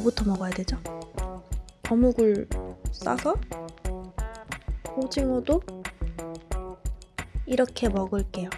뭐부터 먹어야 되죠? 어묵을 싸서 오징어도 이렇게 먹을게요.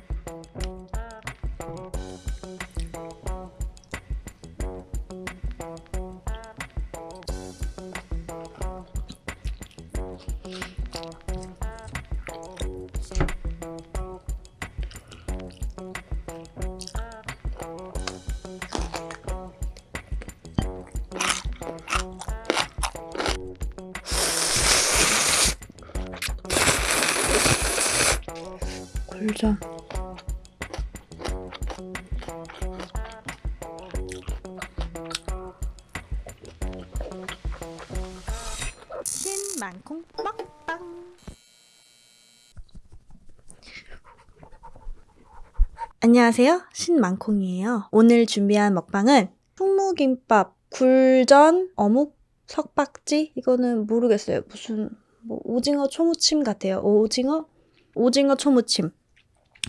신만콩 먹방 안녕하세요. 신만콩이에요. 오늘 준비한 먹방은 풍무김밥 굴전 어묵 석박지? 이거는 모르겠어요. 무슨 뭐 오징어 초무침 같아요. 오징어? 오징어 초무침.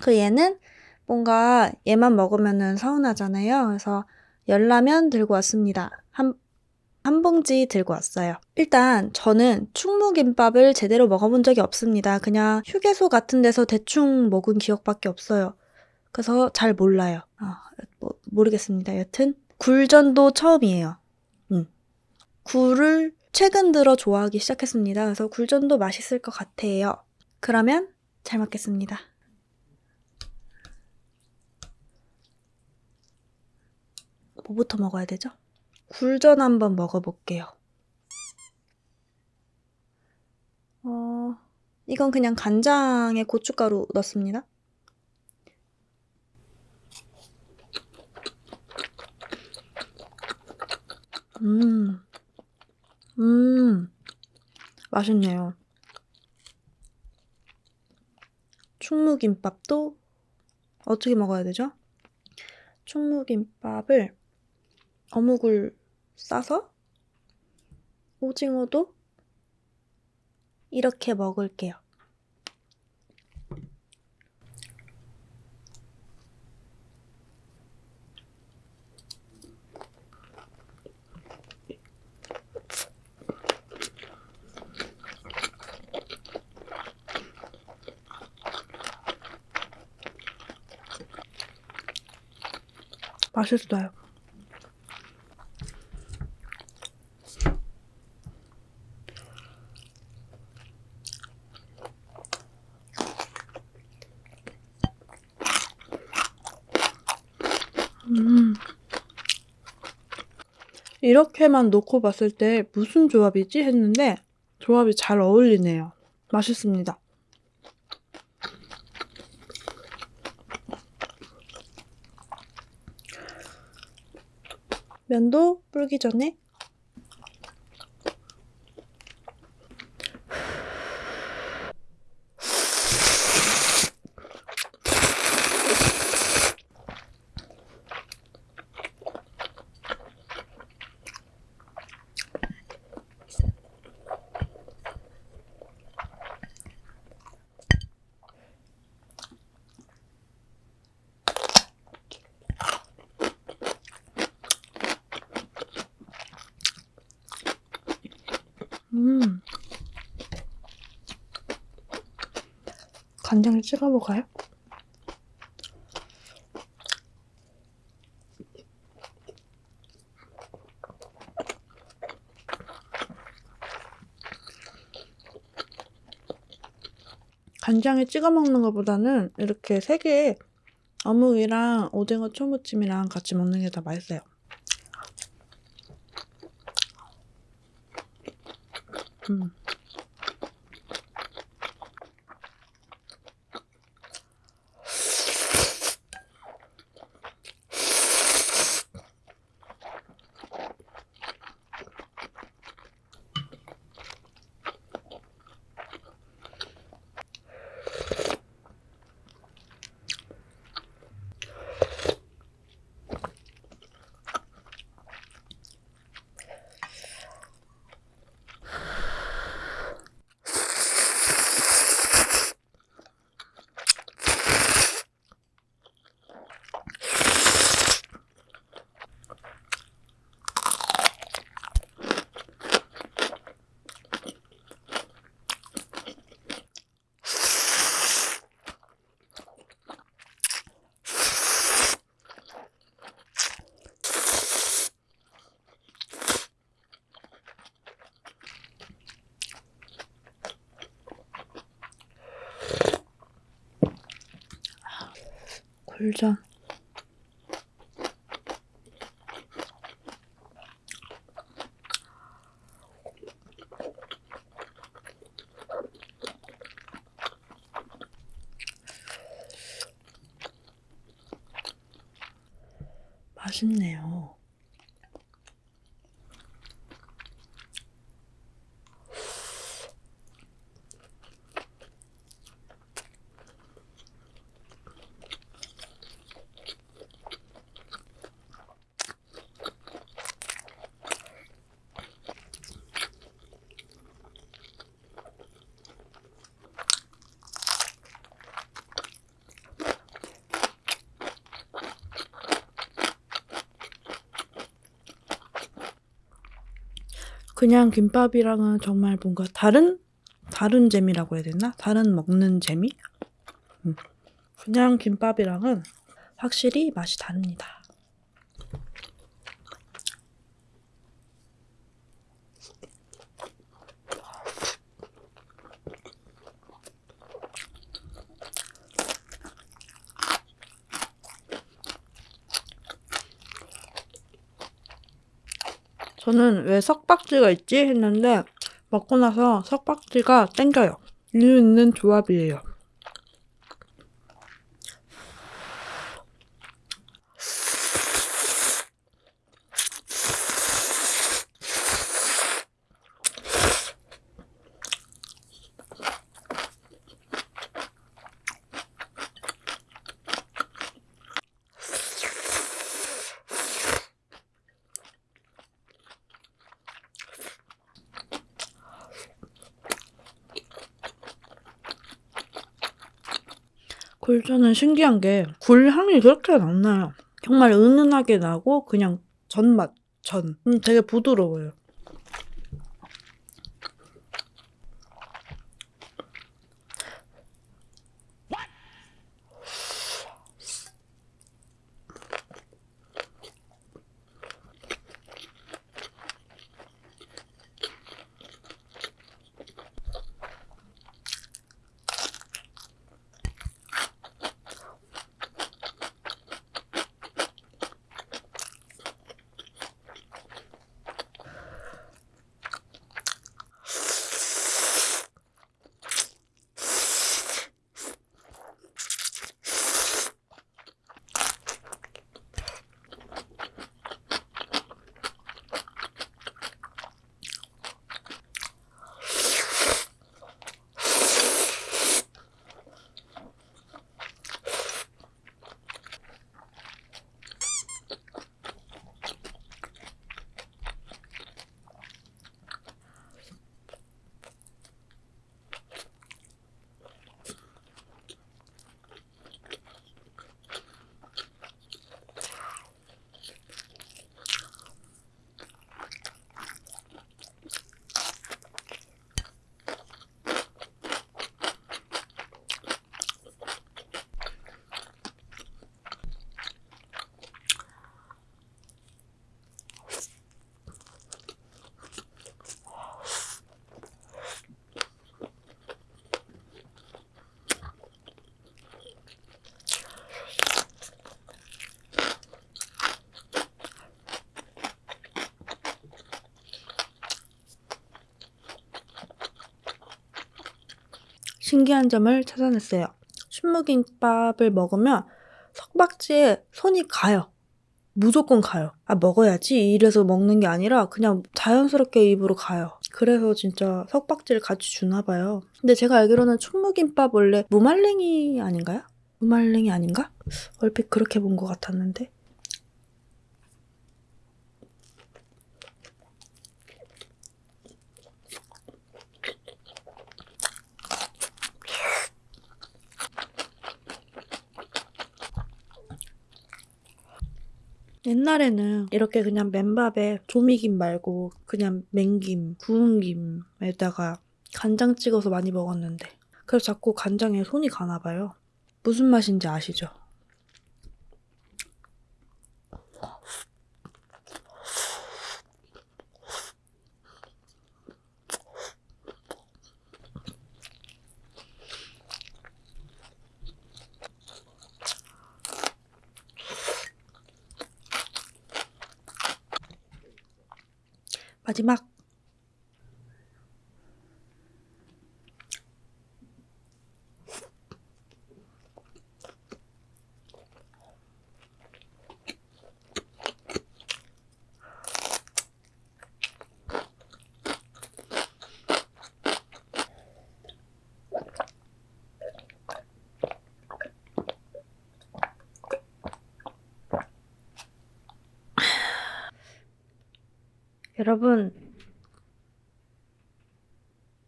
그 얘는 뭔가 얘만 먹으면은 서운하잖아요. 그래서 열라면 들고 왔습니다. 한, 한 봉지 들고 왔어요. 일단 저는 충무김밥을 제대로 먹어본 적이 없습니다. 그냥 휴게소 같은 데서 대충 먹은 기억밖에 없어요. 그래서 잘 몰라요. 아, 뭐, 모르겠습니다. 여튼 굴전도 처음이에요. 음. 굴을 최근 들어 좋아하기 시작했습니다. 그래서 굴전도 맛있을 것 같아요. 그러면 잘 먹겠습니다. 뭐부터 먹어야 되죠? 굴전 한번 먹어볼게요. 어, 이건 그냥 간장에 고춧가루 넣습니다. 음, 음, 맛있네요. 충무김밥도 어떻게 먹어야 되죠? 충무김밥을 어묵을 싸서 오징어도 이렇게 먹을게요. 맛있어요. 음. 이렇게만 놓고 봤을 때 무슨 조합이지? 했는데 조합이 잘 어울리네요. 맛있습니다. 면도 불기 전에 음. 간장을 찍어 먹어요? 간장에 찍어 먹는 것보다는 이렇게 세개 어묵이랑 오징어 초무침이랑 같이 먹는 게 더 맛있어요. 음. 굴전. 맛있네요. 그냥 김밥이랑은 정말 뭔가 다른 다른 재미라고 해야 되나? 다른 먹는 재미? 음. 그냥 김밥이랑은 확실히 맛이 다릅니다. 저는 왜 석박지가 있지 했는데 먹고 나서 석박지가 땡겨요. 이유 있는 조합이에요. 굴전은 신기한 게 굴 향이 그렇게 안 나요. 정말 은은하게 나고 그냥 전맛, 전. 음, 되게 부드러워요. 신기한 점을 찾아냈어요. 순무김밥을 먹으면 석박지에 손이 가요. 무조건 가요. 아, 먹어야지. 이래서 먹는 게 아니라 그냥 자연스럽게 입으로 가요. 그래서 진짜 석박지를 같이 주나 봐요. 근데 제가 알기로는 충무김밥 원래 무말랭이 아닌가요? 무말랭이 아닌가? 얼핏 그렇게 본 것 같았는데. 옛날에는 이렇게 그냥 맨밥에 조미김 말고 그냥 맹김, 구운 김에다가 간장 찍어서 많이 먹었는데 그래서 자꾸 간장에 손이 가나 봐요. 무슨 맛인지 아시죠? 마지막. 여러분,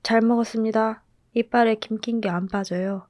잘 먹었습니다. 이빨에 김 낀 게 안 빠져요.